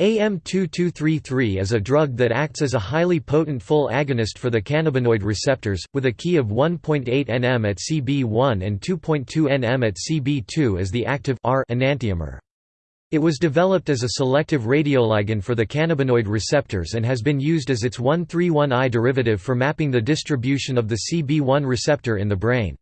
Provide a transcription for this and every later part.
AM2233 is a drug that acts as a highly potent full agonist for the cannabinoid receptors, with a key of 1.8 nm at CB1 and 2.2 nm at CB2 as the active R enantiomer. It was developed as a selective radioligand for the cannabinoid receptors and has been used as its 131I derivative for mapping the distribution of the CB1 receptor in the brain.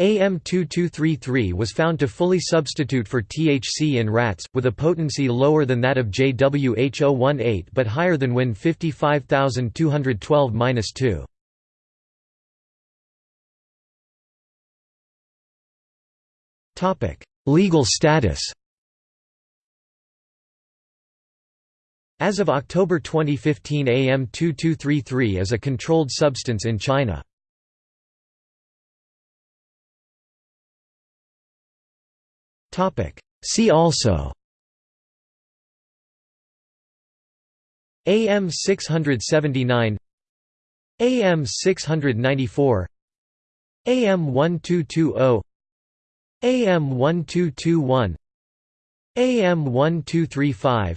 AM2233 was found to fully substitute for THC in rats, with a potency lower than that of JWH018 but higher than Win 55212-2. Legal status As of October 2015 AM2233 is a controlled substance in China. See also. AM 679 AM 694 AM 1220 AM 1221 AM 1235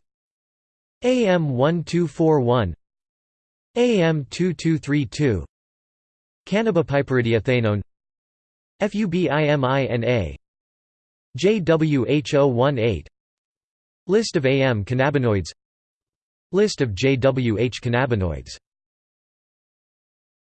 AM 1241 AM 2232 Cannabipiperidiethanone FUBIMINA JWH018 List of AM cannabinoids. List of JWH cannabinoids